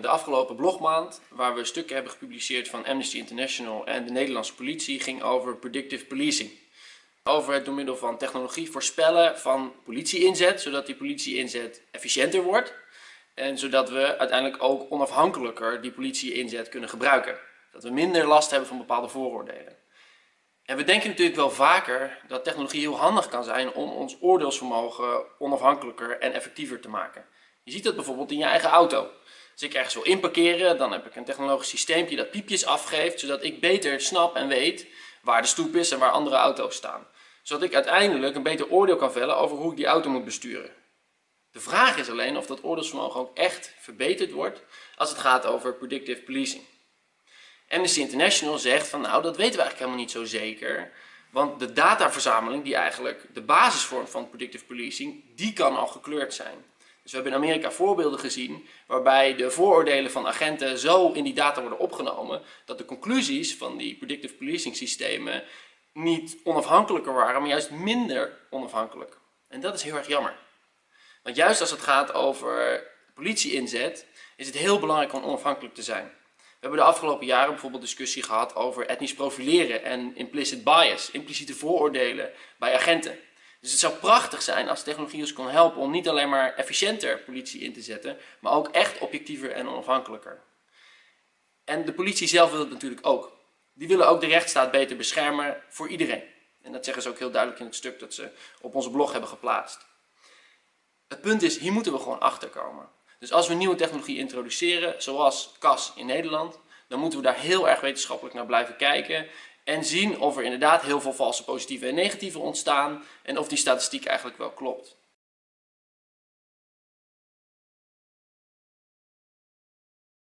De afgelopen blogmaand, waar we stukken hebben gepubliceerd van Amnesty International en de Nederlandse politie, ging over predictive policing. Over het door middel van technologie voorspellen van politieinzet, zodat die politieinzet efficiënter wordt. En zodat we uiteindelijk ook onafhankelijker die politieinzet kunnen gebruiken. Dat we minder last hebben van bepaalde vooroordelen. En we denken natuurlijk wel vaker dat technologie heel handig kan zijn om ons oordeelsvermogen onafhankelijker en effectiever te maken. Je ziet dat bijvoorbeeld in je eigen auto. Als ik ergens wil inparkeren, dan heb ik een technologisch systeempje dat piepjes afgeeft, zodat ik beter snap en weet waar de stoep is en waar andere auto's staan. Zodat ik uiteindelijk een beter oordeel kan vellen over hoe ik die auto moet besturen. De vraag is alleen of dat oordeelsvermogen ook echt verbeterd wordt als het gaat over predictive policing. Amnesty International zegt van nou dat weten we eigenlijk helemaal niet zo zeker. Want de dataverzameling die eigenlijk de basis vormt van predictive policing, die kan al gekleurd zijn. Dus we hebben in Amerika voorbeelden gezien waarbij de vooroordelen van agenten zo in die data worden opgenomen dat de conclusies van die predictive policing systemen niet onafhankelijker waren, maar juist minder onafhankelijk. En dat is heel erg jammer. Want juist als het gaat over politieinzet is het heel belangrijk om onafhankelijk te zijn. We hebben de afgelopen jaren bijvoorbeeld discussie gehad over etnisch profileren en implicit bias, impliciete vooroordelen bij agenten. Dus het zou prachtig zijn als technologie ons kon helpen om niet alleen maar efficiënter politie in te zetten, maar ook echt objectiever en onafhankelijker. En de politie zelf wil het natuurlijk ook. Die willen ook de rechtsstaat beter beschermen voor iedereen. En dat zeggen ze ook heel duidelijk in het stuk dat ze op onze blog hebben geplaatst. Het punt is, hier moeten we gewoon achter komen. Dus als we nieuwe technologie introduceren, zoals CAS in Nederland, dan moeten we daar heel erg wetenschappelijk naar blijven kijken en zien of er inderdaad heel veel valse positieve en negatieve ontstaan en of die statistiek eigenlijk wel klopt.